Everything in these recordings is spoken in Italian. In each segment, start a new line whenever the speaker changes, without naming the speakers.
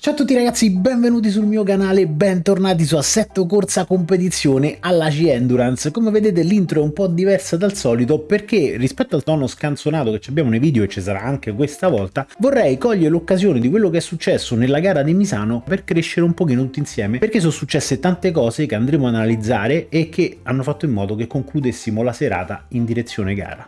Ciao a tutti ragazzi, benvenuti sul mio canale, bentornati su Assetto Corsa Competizione alla C-Endurance. Come vedete l'intro è un po' diversa dal solito perché rispetto al tono scanzonato che abbiamo nei video e ci sarà anche questa volta, vorrei cogliere l'occasione di quello che è successo nella gara di Misano per crescere un pochino tutti insieme perché sono successe tante cose che andremo ad analizzare e che hanno fatto in modo che concludessimo la serata in direzione gara.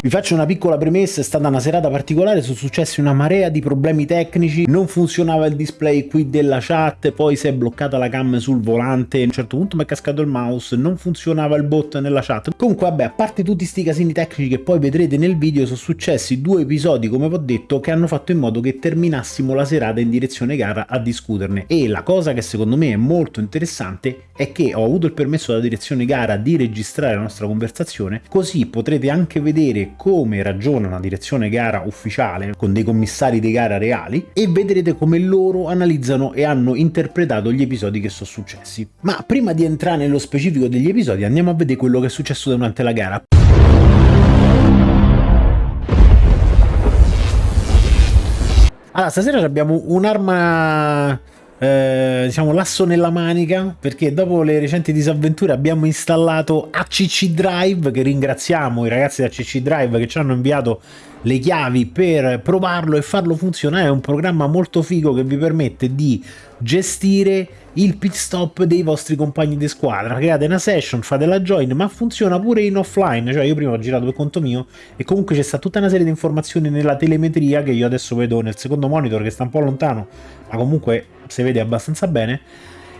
Vi faccio una piccola premessa, è stata una serata particolare, sono successi una marea di problemi tecnici, non funzionava il display qui della chat, poi si è bloccata la cam sul volante, a un certo punto mi è cascato il mouse, non funzionava il bot nella chat. Comunque vabbè, a parte tutti sti casini tecnici che poi vedrete nel video, sono successi due episodi, come vi ho detto, che hanno fatto in modo che terminassimo la serata in direzione gara a discuterne. E la cosa che secondo me è molto interessante è che ho avuto il permesso dalla direzione gara di registrare la nostra conversazione, così potrete anche vedere come ragiona una direzione gara ufficiale con dei commissari di gara reali e vedrete come loro analizzano e hanno interpretato gli episodi che sono successi. Ma prima di entrare nello specifico degli episodi andiamo a vedere quello che è successo durante la gara. Allora, stasera abbiamo un'arma eh, diciamo l'asso nella manica perché dopo le recenti disavventure abbiamo installato ACC Drive che ringraziamo i ragazzi di ACC Drive che ci hanno inviato le chiavi per provarlo e farlo funzionare. È un programma molto figo che vi permette di gestire il pit stop dei vostri compagni di squadra. Create una session, fate la join ma funziona pure in offline. Cioè io prima ho girato per conto mio e comunque c'è stata tutta una serie di informazioni nella telemetria che io adesso vedo nel secondo monitor che sta un po' lontano ma comunque si vede abbastanza bene.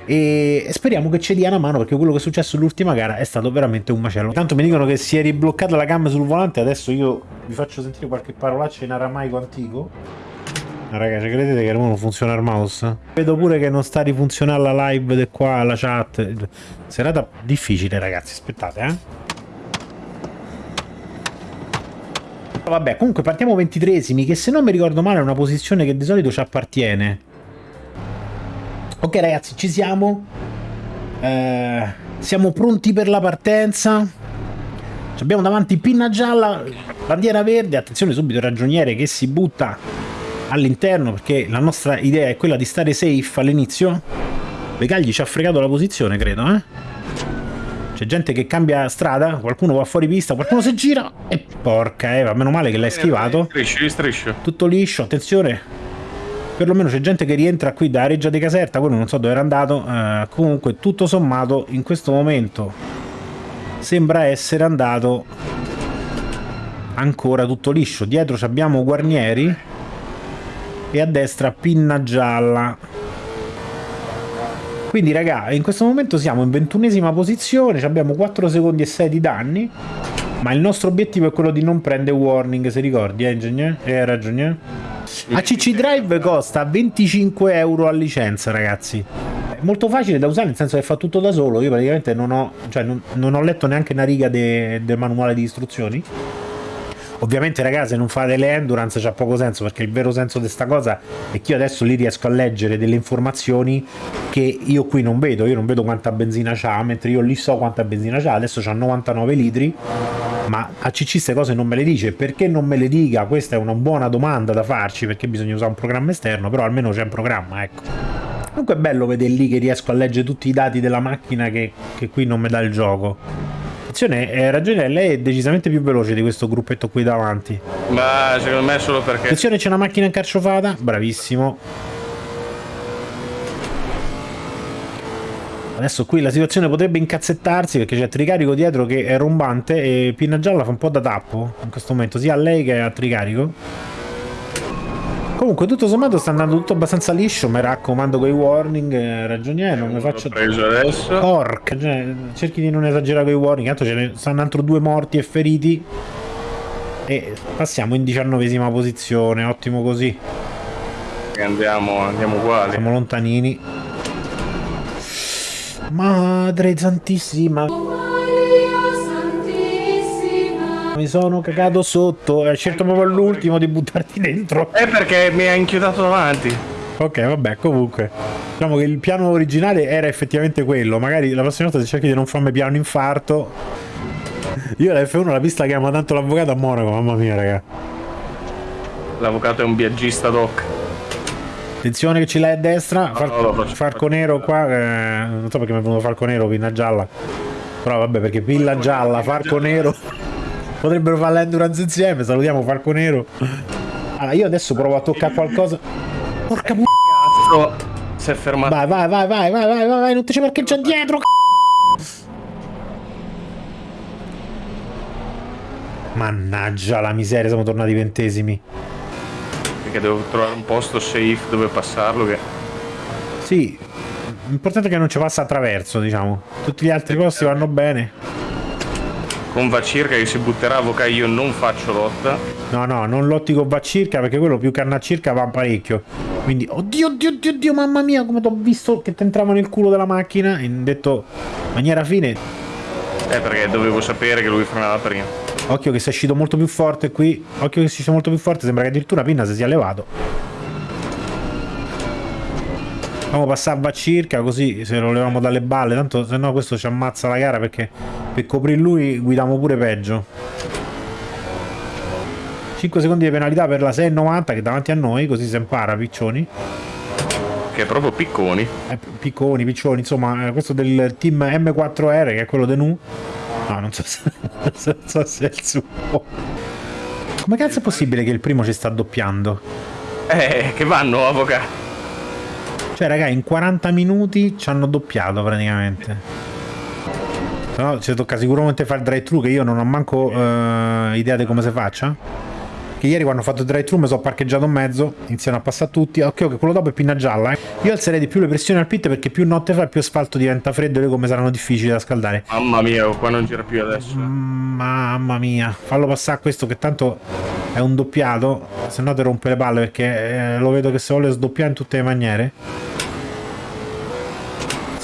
E speriamo che ci dia una mano perché quello che è successo l'ultima gara è stato veramente un macello. Tanto mi dicono che si è ribloccata la cam sul volante adesso io vi faccio sentire qualche parolaccia in aramaico antico. Raga ci credete che non funziona il mouse? vedo pure che non sta a rifunzionare la live di qua la chat. Serata difficile ragazzi aspettate eh. Vabbè, comunque partiamo ventitresimi, che se non mi ricordo male è una posizione che di solito ci appartiene. Ok ragazzi, ci siamo. Eh, siamo pronti per la partenza. Abbiamo davanti pinna gialla, bandiera verde, attenzione subito il ragioniere che si butta all'interno perché la nostra idea è quella di stare safe all'inizio. Begagli ci ha fregato la posizione, credo, eh? C'è gente che cambia strada, qualcuno va fuori pista, qualcuno si gira e porca Eva, meno male che l'hai schivato.
Striscio, striscio.
Tutto liscio, attenzione perlomeno c'è gente che rientra qui da Reggia di Caserta, quello non so dove era andato, eh, comunque tutto sommato in questo momento sembra essere andato ancora tutto liscio. Dietro abbiamo Guarnieri e a destra Pinna Gialla. Quindi raga, in questo momento siamo in ventunesima posizione, abbiamo 4 secondi e 6 di danni, ma il nostro obiettivo è quello di non prendere warning, se ricordi, eh, ingegnere? Eh, ragione. ACC Drive costa 25 euro a licenza, ragazzi. È molto facile da usare, nel senso che fa tutto da solo. Io praticamente non ho, cioè, non, non ho letto neanche una riga del de manuale di istruzioni. Ovviamente ragazzi non fate le endurance c'ha poco senso perché il vero senso di questa cosa è che io adesso lì riesco a leggere delle informazioni che io qui non vedo, io non vedo quanta benzina c'ha, mentre io lì so quanta benzina c'ha, adesso c'ha 99 litri ma a CC queste cose non me le dice, perché non me le dica? Questa è una buona domanda da farci, perché bisogna usare un programma esterno, però almeno c'è un programma, ecco. Comunque è bello vedere lì che riesco a leggere tutti i dati della macchina che, che qui non mi dà il gioco. Attenzione, eh, ragione, lei è decisamente più veloce di questo gruppetto qui davanti.
Ma secondo me è solo perché...
Attenzione, c'è una macchina incarciofata, bravissimo. Adesso qui la situazione potrebbe incazzettarsi perché c'è Tricarico dietro che è rombante e Pinna Gialla fa un po' da tappo in questo momento, sia a lei che a Tricarico. Comunque tutto sommato sta andando tutto abbastanza liscio, mi raccomando quei warning, eh, ragioniere, non mi faccio...
preso adesso.
Porca, cioè, cerchi di non esagerare con i warning, tanto ce ne stanno altro due morti e feriti. E passiamo in diciannovesima posizione, ottimo così.
Andiamo, andiamo uguali.
Siamo lontanini. Madre santissima. Mi sono cagato sotto. Hai scelto proprio all'ultimo di buttarti dentro.
È perché mi ha inchiodato davanti.
Ok, vabbè, comunque. Diciamo che il piano originale era effettivamente quello. Magari la prossima volta se cerchi di non farmi piano infarto. Io la F1 la pista che ama tanto l'avvocato a Monaco, mamma mia, raga.
L'avvocato è un viaggista doc.
Attenzione che ce l'hai a destra.
No, no,
farco nero qua. eh, non so perché mi è venuto farco nero, pinna gialla. Però vabbè, perché pilla gialla, farco nero. Potrebbero fare l'endurance insieme. Salutiamo farco nero. Allora, io adesso provo a toccare qualcosa. Porca pu...
Cazzo, si è fermato.
Vai, vai, vai, vai, vai, vai, vai, vai, non ti ci parcheggia dietro. c***o. Mannaggia la miseria, siamo tornati ventesimi.
Perché devo trovare un posto safe dove passarlo. Che...
Sì, l'importante è che non ci passa attraverso, diciamo. Tutti gli altri posti vanno bene.
Con va circa che si butterà a Voca io non faccio lotta.
No, no, non lotti con va circa perché quello più che a circa va parecchio. Quindi, oddio, oddio, oddio, oddio, mamma mia, come t'ho visto che ti entrava nel culo della macchina. E detto, maniera fine,
Eh, perché dovevo sapere che lui frenava prima.
Occhio che si è uscito molto più forte qui. Occhio che si sia molto più forte. Sembra che addirittura Pinna si sia levato. Facciamo passare a circa così se lo leviamo dalle balle. Tanto se no questo ci ammazza la gara perché per coprire lui guidiamo pure peggio. 5 secondi di penalità per la 6,90 che è davanti a noi, così si impara, piccioni.
Che è proprio picconi.
Eh, picconi, piccioni, insomma, eh, questo del team M4R che è quello de Nu. No, non so se, non so se è il suo. Come cazzo è possibile che il primo ci sta doppiando?
Eh, che vanno avvocato.
Cioè, raga, in 40 minuti ci hanno doppiato praticamente. Se no, ci tocca sicuramente fare il drive-thru, che io non ho manco eh, idea di come si faccia. Che ieri quando ho fatto il drive-thru mi sono parcheggiato in mezzo, iniziano a passare tutti. Occhio che quello dopo è pinna gialla. Eh. Io alzerei di più le pressioni al pit perché più notte fa più asfalto diventa freddo e le gomme saranno difficili da scaldare.
Mamma mia, qua non gira più adesso.
Mm, Mamma mia, fallo passare questo che tanto è un doppiato, se no ti rompe le palle perché eh, lo vedo che se vuole sdoppiare in tutte le maniere.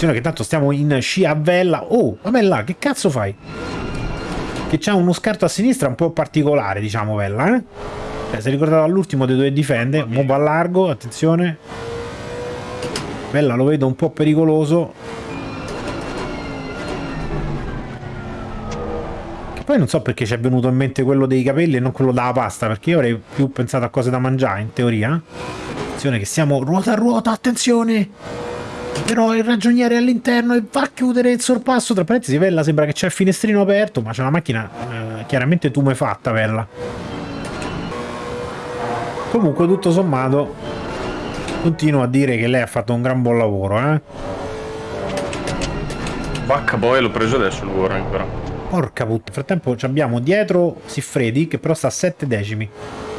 Attenzione che tanto stiamo in sci a vella. Oh, vabbè là, che cazzo fai? Che c'ha uno scarto a sinistra un po' particolare, diciamo, Vella, eh? Cioè, si è ricordato all'ultimo dei due difende, mo va largo, attenzione. Vella lo vedo un po' pericoloso. Che poi non so perché ci è venuto in mente quello dei capelli e non quello della pasta, perché io avrei più pensato a cose da mangiare, in teoria. Attenzione che siamo ruota a ruota, attenzione! Però il ragioniere è all'interno e va a chiudere il sorpasso. Tra parentesi, Vella sembra che c'è il finestrino aperto, ma c'è una macchina eh, chiaramente tumefatta, Vella. Comunque, tutto sommato, continuo a dire che lei ha fatto un gran buon lavoro, eh.
Vacca boy, l'ho preso adesso il warning però.
Porca puttana. Nel frattempo ci abbiamo dietro Siffredi, che però sta a 7 decimi.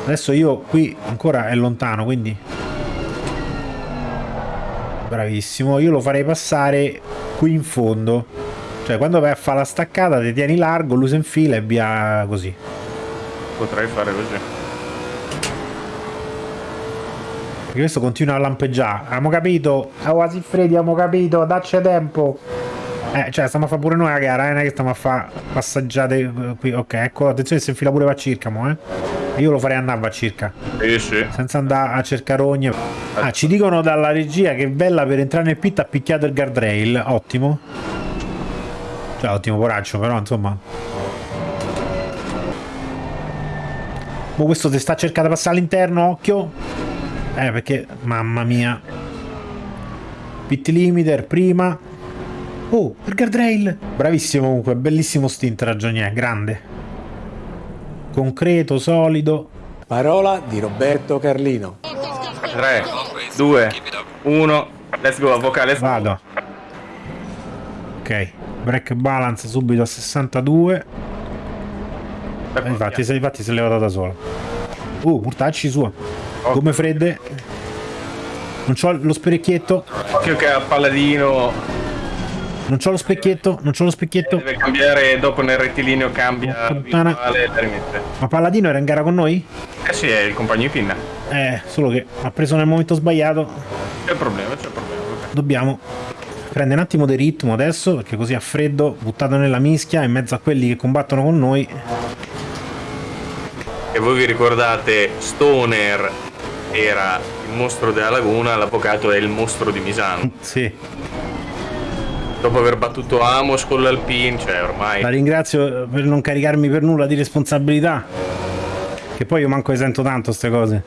Adesso io qui ancora è lontano, quindi bravissimo io lo farei passare qui in fondo. Cioè quando vai a fare la staccata ti tieni largo lui si infila e via così.
Potrei fare così.
perché questo continua a lampeggiare. Abbiamo capito? Oh quasi freddi abbiamo capito. Dacci tempo. Eh cioè stiamo a fare pure noi la gara eh? non è che stiamo a fare passaggiate eh, qui. Ok ecco attenzione si infila pure va circa mo eh io lo farei andare a circa
Sì, sì.
senza andare a cercare rogne. Ah, ci dicono dalla regia che Bella per entrare nel pit ha picchiato il guardrail. Ottimo. Cioè, ottimo coraggio, però insomma. Ma questo ti sta cercando di passare all'interno, occhio. Eh, perché, mamma mia. Pit limiter, prima. Oh, il guardrail. Bravissimo comunque, bellissimo stint ragionier, grande. Concreto, solido.
Parola di Roberto Carlino.
3, 2, 1. Let's go, go.
Vado. Ok, break balance subito a 62.
Ecco,
Eh, Infatti, se, infatti si è levato da sola. Uh, mortacci sua. Come fredde. Non c'ho lo specchietto.
Occhio che a Palladino
Non c'ho lo specchietto. Non c'ho lo specchietto.
deve cambiare dopo nel rettilineo cambia
puttana.
visuale.
Ma Palladino era in gara con noi?
Eh sì, è il compagno di pinna.
Eh, solo che ha preso nel momento sbagliato.
C'è problema, c'è problema. ok.
Dobbiamo prendere un attimo di ritmo adesso, perché così a freddo, buttato nella mischia, in mezzo a quelli che combattono con noi.
E voi vi ricordate Stoner era il mostro della laguna, l'avvocato è il mostro di Misano.
Sì.
Dopo aver battuto Amos con l'Alpine, cioè ormai...
La ringrazio per non caricarmi per nulla di responsabilità. Che poi io manco esento tanto queste cose.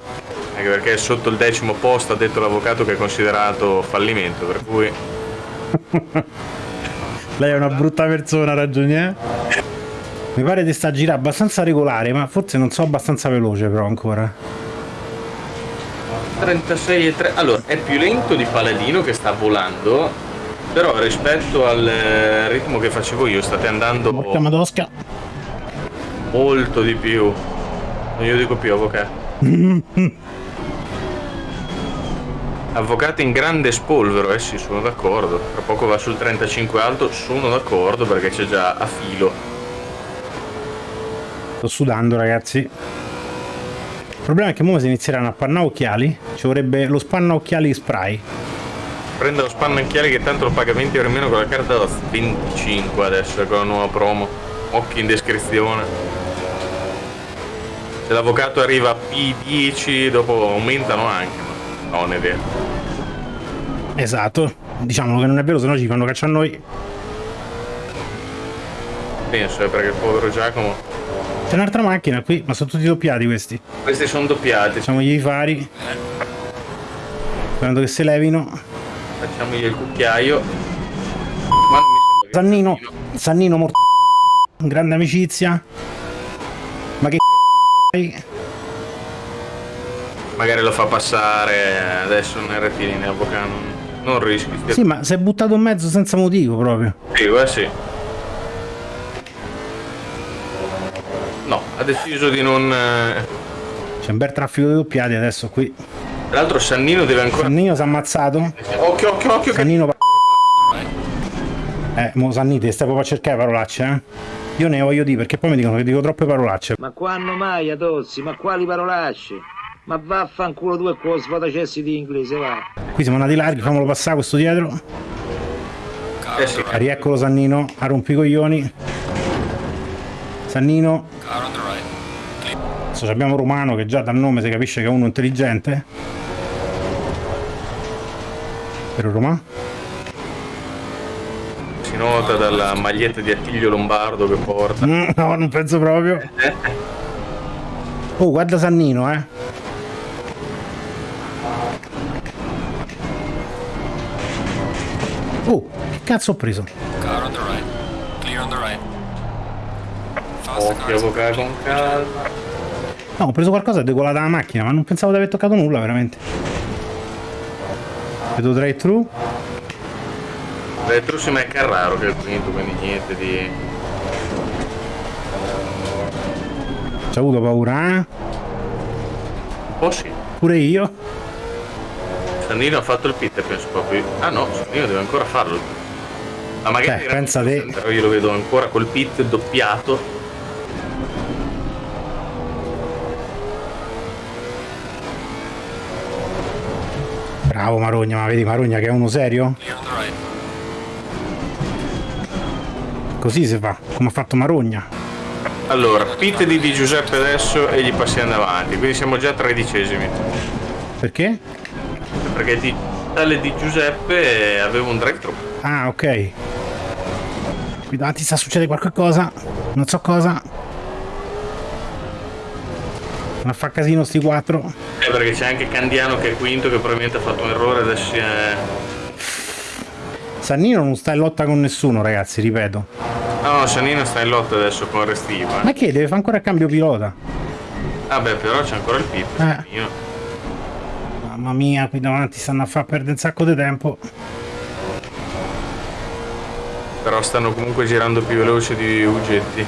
Anche perché sotto il decimo posto ha detto l'avvocato che è considerato fallimento, per cui...
Lei è una brutta persona, ragioni, eh? Mi pare di sta girare abbastanza regolare, ma forse non so abbastanza veloce però ancora.
36 e 3. Allora, è più lento di Paladino che sta volando, però rispetto al eh, ritmo che facevo io state andando
Porca madosca.
molto di più. Non glielo dico più, avvocato. Avvocato in grande spolvero, eh sì, sono d'accordo. Tra poco va sul 35 alto, sono d'accordo perché c'è già a filo.
Sto sudando, ragazzi. Il problema è che ora si inizieranno a panna occhiali. Ci vorrebbe lo spanna occhiali spray.
Prende lo spanno occhiali che tanto lo paga 20 euro in meno con la carta da 25 adesso con la nuova promo. Occhi in descrizione. Se l'avvocato arriva a P10 dopo aumentano anche, ma no, non è vero.
Esatto. Diciamo che non è vero, se no ci fanno caccia a noi.
Penso, eh, perché il povero Giacomo.
C'è un'altra macchina qui, ma sono tutti doppiati questi.
Questi sono doppiati,
Facciamogli i fari. Sperando che si levino.
Facciamogli il cucchiaio. Ma non mi sembra
Sannino. Sannino morto. Grande amicizia. Ma che
Magari lo fa passare adesso RT in avvocato. Non, rischi. stia-
Sì, ma si è buttato in mezzo senza motivo proprio.
Sì, eh sì. No, ha deciso di non... eh,
C'è un bel traffico di doppiati adesso qui.
Tra l'altro Sannino deve ancora...
Sannino si è ammazzato.
Occhio, occhio, occhio, che...
Sannino pa- Eh, mo Sannite, stai proprio a cercare parolacce, eh? Io ne voglio dire perché poi mi dicono che dico troppe parolacce.
Ma quando mai, Adozzi? Ma quali parolacce? Ma vaffanculo tu e quello sfatacessi di inglese, va.
Qui siamo andati larghi, fammelo passare questo dietro.
Eh sì,
Rieccolo Sannino, a rompicoglioni. Sannino. Adesso abbiamo Romano che già dal nome si capisce che è uno intelligente. Per Roma?
si nota dalla maglietta di Attilio Lombardo che porta.
Mm, no, non penso proprio. Oh, guarda Sannino, eh. Oh, che cazzo ho preso?
Car on the right. Clear on the right.
Occhio, avvocato con calma.
No, ho preso qualcosa decolata la macchina, ma non pensavo di aver toccato nulla, veramente. Vedo drive thru.
Retro si è Carraro che è il quinto, quindi niente di...
Ci ho avuto paura, eh?
Oh sì,
Pure io.
Sannino ha fatto il pit, penso proprio. Ah no, Sannino deve ancora farlo. Ma magari
Beh, pensa te.
Però io lo vedo ancora col pit doppiato.
Bravo Marogna, ma vedi Marogna che è uno serio? Così si fa, come ha fatto Marogna.
Allora, pit di Di Giuseppe adesso e gli passiamo davanti, quindi siamo già tredicesimi.
Perché?
Perché di tale di Giuseppe aveva un drive thru.
Ah, ok. Qui davanti sta succedendo qualche cosa. Non so cosa. Ma fa casino sti quattro.
Eh, perché c'è anche Candiano che è quinto, che probabilmente ha fatto un errore adesso è...
Sannino non sta in lotta con nessuno, ragazzi, ripeto.
No, Sannino sta in lotta adesso con Restiva.
Ma che? Deve fare ancora il cambio pilota.
Ah beh, però c'è ancora il pit.
Eh. Mamma mia, qui davanti stanno a far perdere un sacco di tempo.
Però stanno comunque girando più veloci di Ugetti.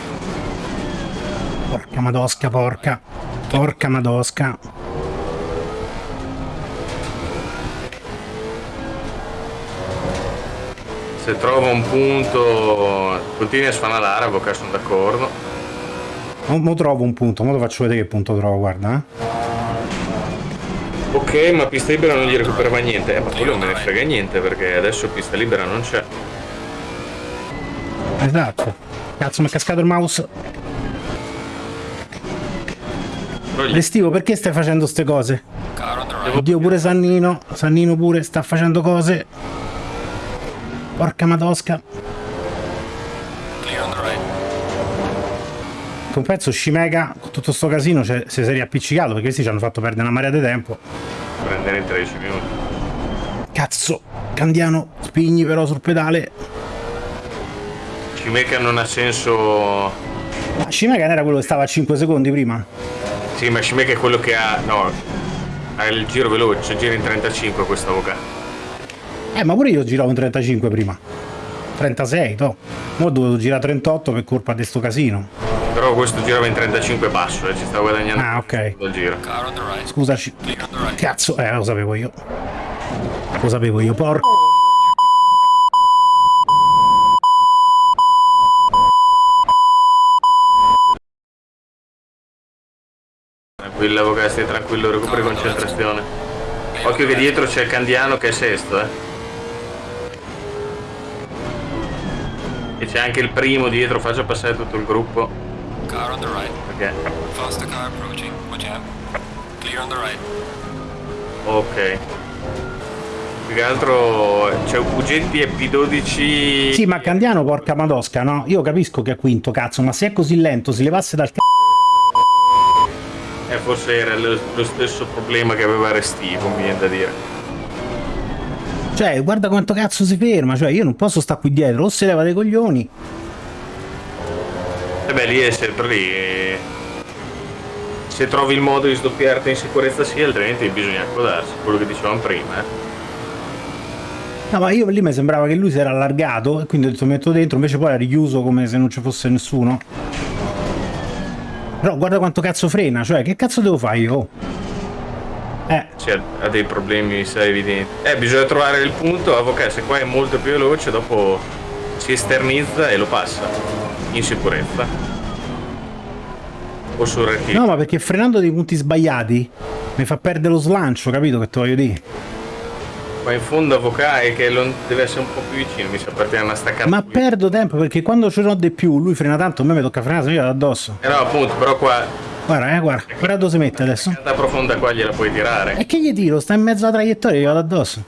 Porca madosca, porca. Porca madosca.
Se trova un punto, continui a sfanalare, avvocato sono d'accordo.
Mo, mo trovo un punto, mo ti faccio vedere che punto trovo, guarda. Eh.
Ok, ma pista libera non gli recuperava niente. Eh, ma quello non me ne frega niente perché adesso pista libera non c'è.
Esatto. Cazzo, mi è cascato il mouse.
Gli,
Restivo, perché stai facendo ste cose? Oddio pure Sannino, Sannino pure sta facendo cose. Porca madosca.
Clear on.
Un pezzo Shimega con tutto sto casino cioè, si è riappiccicato perché questi ci hanno fatto perdere una marea di tempo.
Prendere in 13 minuti.
Cazzo, Candiano, spigni però sul pedale.
Cimeca non ha senso.
Ma Shimega non era quello che stava a 5 secondi prima?
Sì, ma Cimeca è quello che ha. No. Ha il giro veloce, gira in 35 questo avvocato.
Eh, ma pure io giravo in 35 prima. 36, to. Ora ho dovuto girare 38 per colpa di sto casino.
Però questo girava in 35 basso e ci sta guadagnando
Ah, ok.
giro.
Scusaci. Cazzo, eh, lo sapevo io. Lo sapevo io, porco.
Tranquillo avvocato, stai tranquillo, recuperi concentrazione. Occhio che dietro c'è il Candiano che è sesto, eh. E c'è anche il primo dietro, faccio passare tutto il gruppo.
Car on the right.
Perché.
Faster car approaching. Watch out. Clear on the right.
Ok. Più che altro c'è Ugetti e P12.
Sì, ma Candiano, porca madosca, no? Io capisco che è quinto, cazzo, ma se è così lento, si levasse dal cazzo.
Eh, forse era lo, stesso problema che aveva Restivo, mi viene da dire.
Cioè, guarda quanto cazzo si ferma, cioè io non posso stare qui dietro, o si leva dei coglioni.
E beh, lì è sempre lì. eh. Se trovi il modo di sdoppiarti in sicurezza sì, altrimenti bisogna accodarsi, quello che dicevamo prima, eh.
No, ma io lì mi sembrava che lui si era allargato e quindi ho detto metto dentro, invece poi era richiuso come se non ci fosse nessuno. Però guarda quanto cazzo frena, cioè che cazzo devo fare io? Eh,
Cioè, ha dei problemi, mi sa evidenti. Eh, bisogna trovare il punto, avvocato, se qua è molto più veloce, dopo si esternizza e lo passa. In sicurezza. O sul rettilineo.
no, ma perché frenando dei punti sbagliati mi fa perdere lo slancio, capito che te voglio dire?
Ma in fondo avvocato è che deve essere un po' più vicino, mi sa partire una staccata.
Ma perdo tempo perché quando ce n'ho di più, lui frena tanto, a me mi tocca frenare, io vado addosso.
Eh no, appunto, però qua
Guarda, eh, guarda, guarda dove si mette adesso.
la profonda qua gliela puoi tirare.
E che gli tiro? Sta in mezzo alla traiettoria io vado addosso.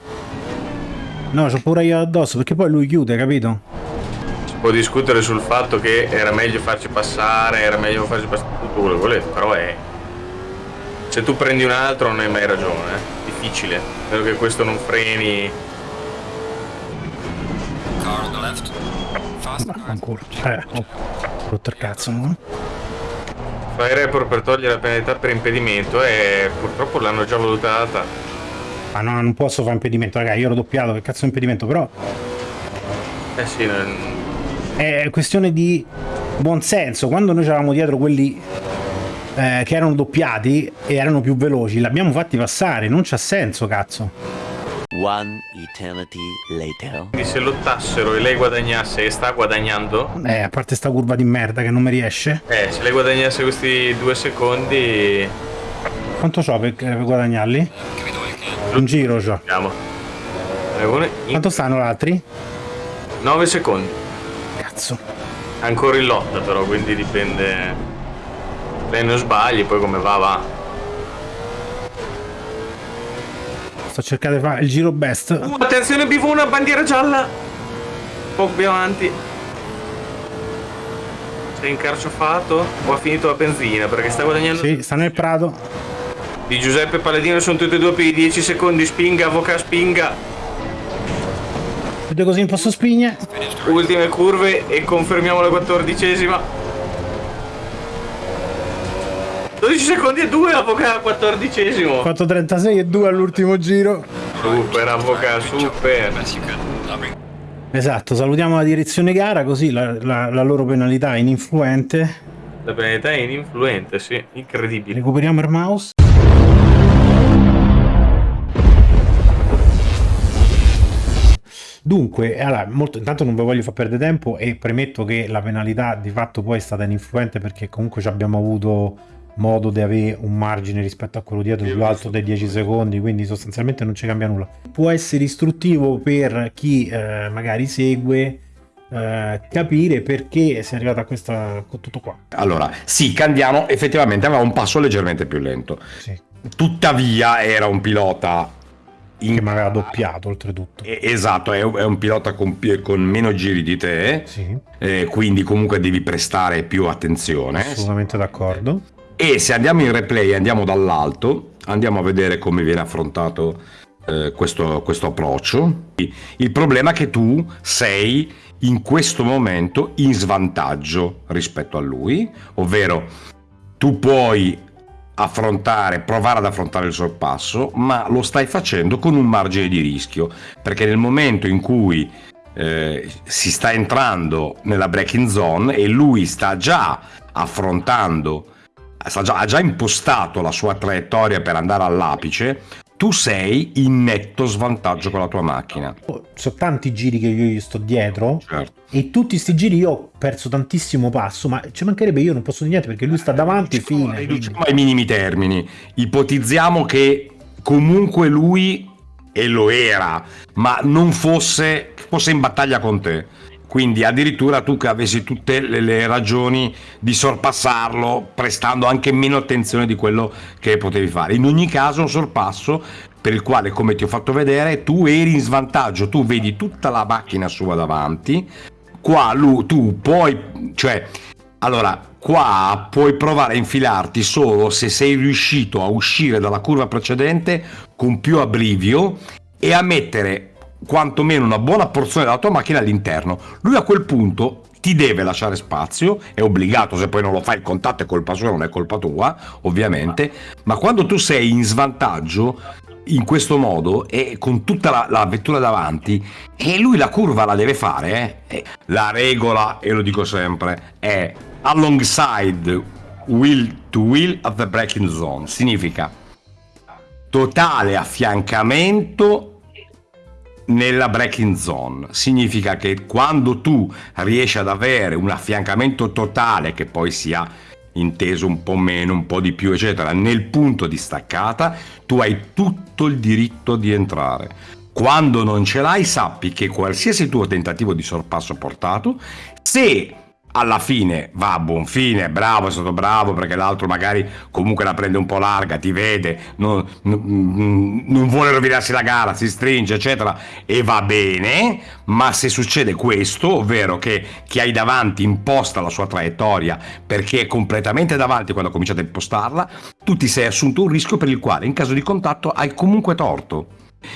No, c'ho pure io addosso perché poi lui chiude, capito?
Si può discutere sul fatto che era meglio farci passare, era meglio farci passare tutto quello che volete, però è. Se tu prendi un altro non hai mai ragione, eh. Difficile. Spero che questo non freni.
Car on the left. Faster car.
Ancora. Eh, oh. Rotto il cazzo, no?
Fai report per togliere la penalità per impedimento e purtroppo l'hanno già valutata.
Ma no, non posso fare impedimento, raga, io ero doppiato, che cazzo è impedimento? Però
Eh sì, non-
è questione di buon senso. Quando noi avevamo dietro quelli eh, che erano doppiati e erano più veloci, l'abbiamo fatti passare, non c'ha senso, cazzo.
One eternity later.
quindi se lottassero e lei guadagnasse e sta guadagnando,
Eh, a parte sta curva di merda che non mi riesce.
eh, se lei guadagnasse questi due secondi,
Quanto c'ho per, per guadagnarli? Un giro
uno in
Quanto stanno gli altri?
9 secondi.
Cazzo.
Ancora in lotta però, quindi dipende. Lei non sbagli, poi come va va.
Sto cercando di fare il giro best.
Uh, attenzione bivona, bandiera gialla! Poco più avanti. Sei incarciofato o ha finito la benzina? Perché sta guadagnando.
Sì, sta nel prato.
Di Giuseppe Paladino sono tutti e due per i 10 secondi. Spinga, avvoca, spinga.
Vedo così in posto spigne.
Ultime curve e confermiamo la quattordicesima. 12 secondi e 2, avvoca, quattordicesimo.
4.36 e 2 all'ultimo giro.
Super, avvoca, super.
Esatto, salutiamo la direzione gara così la, la- la loro penalità è ininfluente.
La penalità è ininfluente, sì, incredibile.
Recuperiamo il mouse. Dunque, allora, molto, intanto non vi voglio far perdere tempo e premetto che la penalità di fatto poi è stata ininfluente perché comunque ci abbiamo avuto modo di avere un margine rispetto a quello dietro più alto dei 10 secondi, quindi sostanzialmente non ci cambia nulla. Può essere istruttivo per chi eh, magari segue eh, capire perché si è arrivato a questa con tutto qua.
Allora, sì, Candiano effettivamente aveva un passo leggermente più lento.
Sì.
tuttavia era un pilota in-
Che mi aveva doppiato oltretutto.
Esatto, è un, pilota con, con meno giri di te,
Sì,
eh, quindi comunque devi prestare più attenzione.
assolutamente d'accordo.
E se andiamo in replay andiamo dall'alto, andiamo a vedere come viene affrontato eh, questo, questo approccio. Il problema è che tu sei in questo momento in svantaggio rispetto a lui, ovvero tu puoi affrontare, provare ad affrontare il sorpasso, ma lo stai facendo con un margine di rischio, perché nel momento in cui eh, si sta entrando nella braking zone e lui sta già affrontando sta già- ha già impostato la sua traiettoria per andare all'apice, tu sei in netto svantaggio con la tua macchina.
Oh, Sono tanti giri che io gli sto dietro
Certo.
e tutti sti giri io ho perso tantissimo passo, ma ci mancherebbe io non posso dire niente perché lui sta davanti fine.
Riduciamo ai minimi termini. Ipotizziamo che comunque lui, e lo era, ma non fosse, fosse in battaglia con te. Quindi addirittura tu che avessi tutte le, le ragioni di sorpassarlo, prestando anche meno attenzione di quello che potevi fare. In ogni caso un sorpasso per il quale, come ti ho fatto vedere, tu eri in svantaggio, tu vedi tutta la macchina sua davanti, qua lui, tu puoi, cioè, allora, qua puoi provare a infilarti solo se sei riuscito a uscire dalla curva precedente con più abbrivio e a mettere quantomeno una buona porzione della tua macchina all'interno. Lui a quel punto ti deve lasciare spazio, è obbligato, se poi non lo fai il contatto è colpa sua, non è colpa tua, ovviamente, ma quando tu sei in svantaggio in questo modo e con tutta la, la vettura davanti e lui la curva la deve fare eh. La regola e lo dico sempre è alongside wheel to wheel of the braking zone significa totale affiancamento nella braking zone significa che quando tu riesci ad avere un affiancamento totale che poi sia inteso un po' meno, un po' di più, eccetera, nel punto di staccata, tu hai tutto il diritto di entrare. Quando non ce l'hai, sappi che qualsiasi tuo tentativo di sorpasso portato, se alla fine va a buon fine, bravo, è stato bravo perché l'altro magari comunque la prende un po' larga, ti vede, non, non- vuole rovinarsi la gara, si stringe, eccetera, e va bene, ma se succede questo, ovvero che chi hai davanti imposta la sua traiettoria perché è completamente davanti quando ha cominciato a impostarla, tu ti sei assunto un rischio per il quale in caso di contatto hai comunque torto.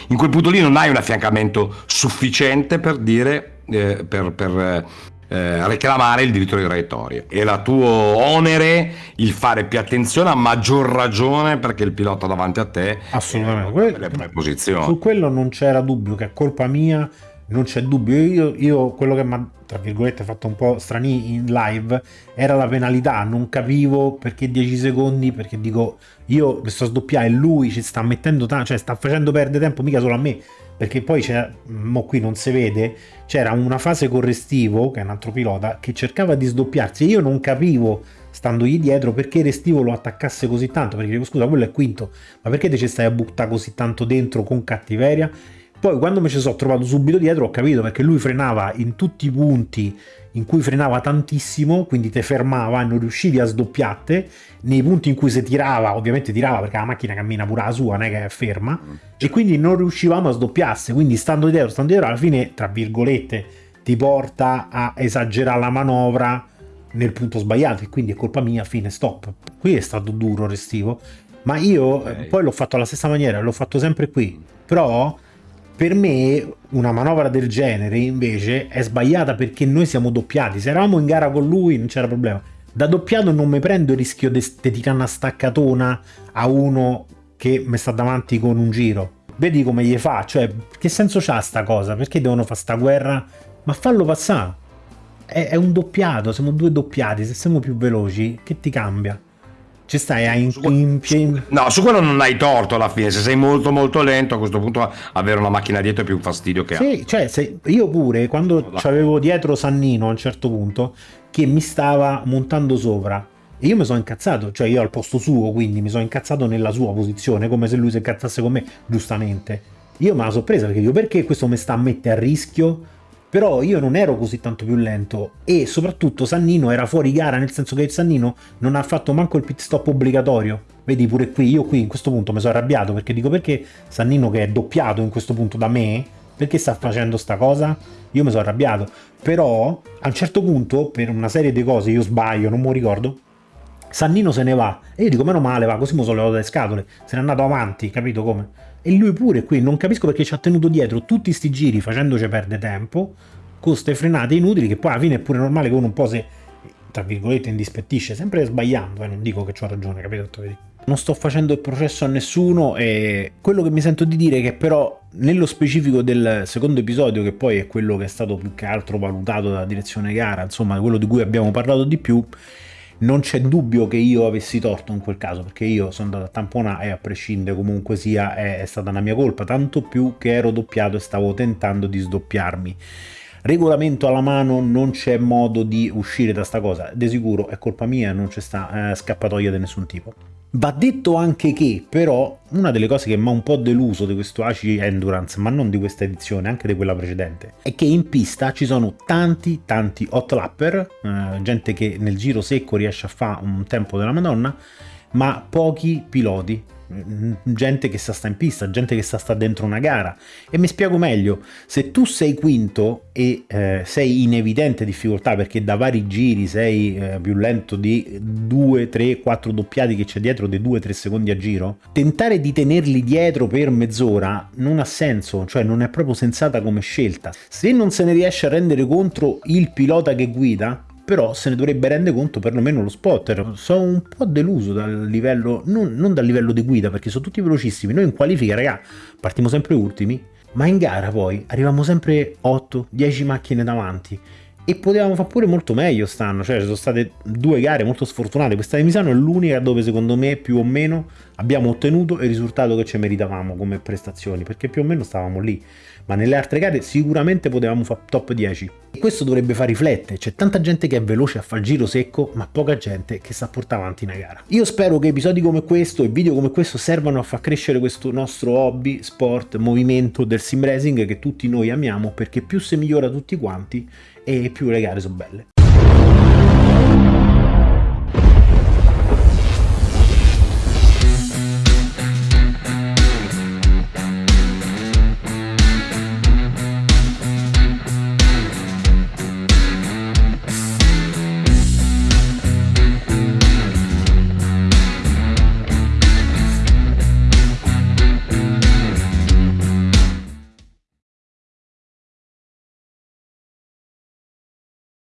In quel punto lì non hai un affiancamento sufficiente per dire, eh, per, per, eh, reclamare il diritto di traiettoria. Era tuo onere il fare più attenzione, a maggior ragione perché il pilota davanti a te
Assolutamente.
eh,
Que-
le proprie posizioni.
Su quello non c'era dubbio che è colpa mia, non c'è dubbio. Io, io quello che mi ha, tra virgolette, fatto un po' strani in live era la penalità. Non capivo perché 10 secondi, perché dico, io mi sto a sdoppiare e lui ci sta mettendo tanto, cioè sta facendo perdere tempo mica solo a me. Perché poi c'è, mo qui non si vede, c'era una fase correstivo, che è un altro pilota, che cercava di sdoppiarsi. E io non capivo, standogli dietro, perché Restivo lo attaccasse così tanto, perché dico scusa, quello è quinto, ma perché te ci stai a buttare così tanto dentro con cattiveria? Poi quando mi ci sono trovato subito dietro ho capito perché lui frenava in tutti i punti in cui frenava tantissimo, quindi te fermava e non riuscivi a sdoppiarti, nei punti in cui si tirava, ovviamente tirava perché la macchina cammina pure la sua, non è che è ferma, e quindi non riuscivamo a sdoppiarsi, quindi stando dietro, stando dietro, alla fine, tra virgolette, ti porta a esagerare la manovra nel punto sbagliato. E quindi è colpa mia, fine, stop. Qui è stato duro restivo, ma io eh, poi l'ho fatto alla stessa maniera, l'ho fatto sempre qui, però per me una manovra del genere invece è sbagliata perché noi siamo doppiati, se eravamo in gara con lui non c'era problema. Da doppiato non mi prendo il rischio di tirare una staccatona a uno che mi sta davanti con un giro. Vedi come gli fa, cioè che senso c'ha sta cosa? Perché devono fare sta guerra? Ma fallo passare. È, è un doppiato, siamo due doppiati, se siamo più veloci, che ti cambia? Ci stai a in, in, in-
No, su quello non hai torto alla fine. Se sei molto molto lento, a questo punto avere una macchina dietro è più un fastidio che altro.
Sì, cioè, se- io pure quando avevo dietro Sannino a un certo punto che mi stava montando sopra e io mi sono incazzato, cioè io al posto suo, quindi mi sono incazzato nella sua posizione, come se lui si incazzasse con me, giustamente. Io me la sono presa perché dico perché questo mi sta a mettere a rischio però io non ero così tanto più lento e soprattutto Sannino era fuori gara nel senso che Sannino non ha fatto manco il pit stop obbligatorio. Vedi pure qui io qui in questo punto mi sono arrabbiato perché dico perché Sannino che è doppiato in questo punto da me perché sta facendo sta cosa? Io mi sono arrabbiato. Però a un certo punto per una serie di cose io sbaglio non mi ricordo Sannino se ne va. E io dico meno male va così mi sono levato le scatole. Se n'è andato avanti capito come e lui pure qui non capisco perché ci ha tenuto dietro tutti sti giri facendoci perdere tempo con ste frenate inutili che poi alla fine è pure normale che uno un po' se tra virgolette indispettisce sempre sbagliando eh, non dico che ho ragione capito non sto facendo il processo a nessuno e quello che mi sento di dire è che però nello specifico del secondo episodio che poi è quello che è stato più che altro valutato dalla direzione gara insomma quello di cui abbiamo parlato di più non c'è dubbio che io avessi torto in quel caso perché io sono andato a tamponare e a prescindere comunque sia è, è stata una mia colpa tanto più che ero doppiato e stavo tentando di sdoppiarmi. Regolamento alla mano non c'è modo di uscire da sta cosa di sicuro è colpa mia non c'è sta eh, scappatoia di nessun tipo Va detto anche che, però, una delle cose che mi ha un po' deluso di questo ACI Endurance, ma non di questa edizione, anche di quella precedente, è che in pista ci sono tanti, tanti hot lapper, eh, gente che nel giro secco riesce a fare un tempo della Madonna, ma pochi piloti gente che sta, sta in pista, gente che sta, sta dentro una gara. E mi spiego meglio, se tu sei quinto e eh, sei in evidente difficoltà perché da vari giri sei eh, più lento di 2, 3, 4 doppiati che c'è dietro dei 2-3 secondi a giro, tentare di tenerli dietro per mezz'ora non ha senso, cioè non è proprio sensata come scelta. Se non se ne riesce a rendere contro il pilota che guida, però se ne dovrebbe rendere conto perlomeno lo spotter. Sono un po' deluso dal livello, non, non dal livello di guida, perché sono tutti velocissimi. Noi in qualifica, raga, partiamo sempre ultimi, ma in gara poi arriviamo sempre 8-10 macchine davanti e potevamo fare pure molto meglio stanno, cioè ci sono state due gare molto sfortunate, questa di Misano è l'unica dove secondo me più o meno abbiamo ottenuto il risultato che ci meritavamo come prestazioni, perché più o meno stavamo lì, ma nelle altre gare sicuramente potevamo fare top 10 e questo dovrebbe far riflettere, c'è tanta gente che è veloce a fare il giro secco, ma poca gente che sa portare avanti una gara. Io spero che episodi come questo e video come questo servano a far crescere questo nostro hobby, sport, movimento del sim racing che tutti noi amiamo perché più si migliora tutti quanti e più le gare sono belle.